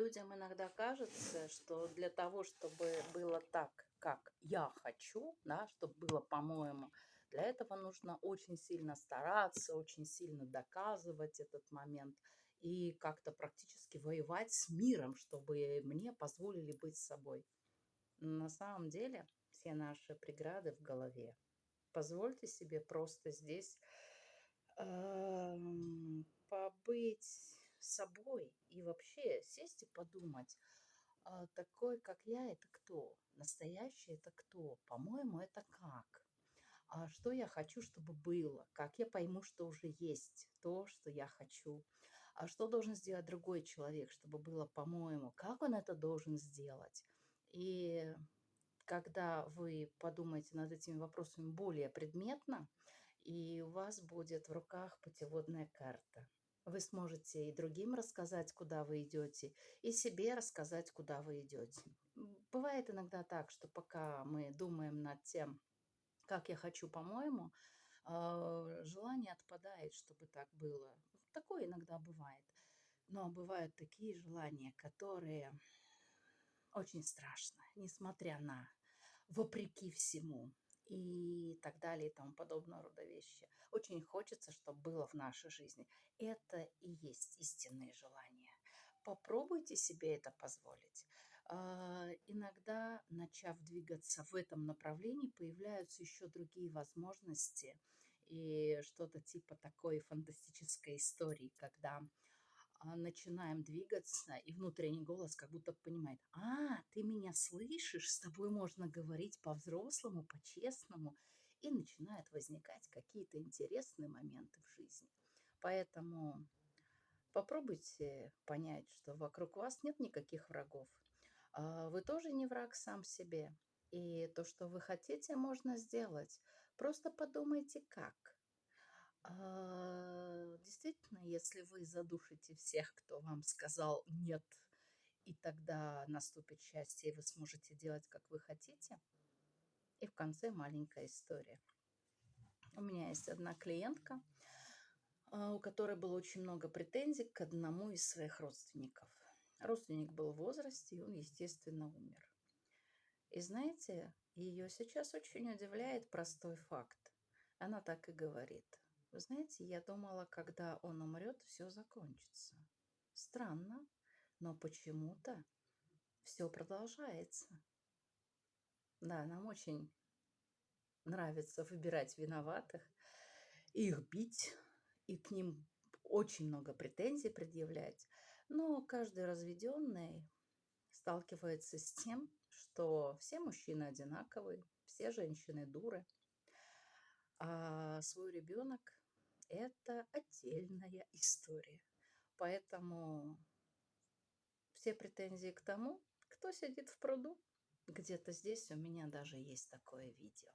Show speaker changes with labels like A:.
A: людям иногда кажется, что для того, чтобы было так, как я хочу, да, чтобы было по-моему, для этого нужно очень сильно стараться, очень сильно доказывать этот момент и как-то практически воевать с миром, чтобы мне позволили быть собой. На самом деле все наши преграды в голове. Позвольте себе просто здесь эм, побыть собой и вообще сесть и подумать, а, такой, как я, это кто? Настоящий это кто? По-моему, это как? А что я хочу, чтобы было? Как я пойму, что уже есть то, что я хочу? А что должен сделать другой человек, чтобы было по-моему? Как он это должен сделать? И когда вы подумаете над этими вопросами более предметно, и у вас будет в руках путеводная карта. Вы сможете и другим рассказать, куда вы идете, и себе рассказать, куда вы идете. Бывает иногда так, что пока мы думаем над тем, как я хочу, по-моему, а, желание отпадает, чтобы так было. Такое иногда бывает. Но бывают такие желания, которые очень страшно, несмотря на, вопреки всему и так далее и тому подобного рода вещи. Очень хочется, чтобы было в нашей жизни. Это и есть истинные желания. Попробуйте себе это позволить. А, иногда, начав двигаться в этом направлении, появляются еще другие возможности и что-то типа такой фантастической истории, когда начинаем двигаться, и внутренний голос как будто понимает, а, ты меня слышишь, с тобой можно говорить по-взрослому, по-честному, и начинают возникать какие-то интересные моменты в жизни. Поэтому попробуйте понять, что вокруг вас нет никаких врагов. А, вы тоже не враг сам себе. И то, что вы хотите, можно сделать. Просто подумайте, как. А, действительно, если вы задушите всех, кто вам сказал «нет», и тогда наступит счастье, и вы сможете делать, как вы хотите. И в конце маленькая история. У меня есть одна клиентка, а, у которой было очень много претензий к одному из своих родственников. Родственник был в возрасте, и он, естественно, умер. И знаете, ее сейчас очень удивляет простой факт. Она так и говорит. Вы знаете, я думала, когда он умрет, все закончится. Странно, но почему-то все продолжается. Да, нам очень нравится выбирать виноватых, их бить, и к ним очень много претензий предъявлять. Но каждый разведенный сталкивается с тем, что все мужчины одинаковые, все женщины дуры, а свой ребенок это отдельная история. Поэтому все претензии к тому, кто сидит в пруду. Где-то здесь у меня даже есть такое видео.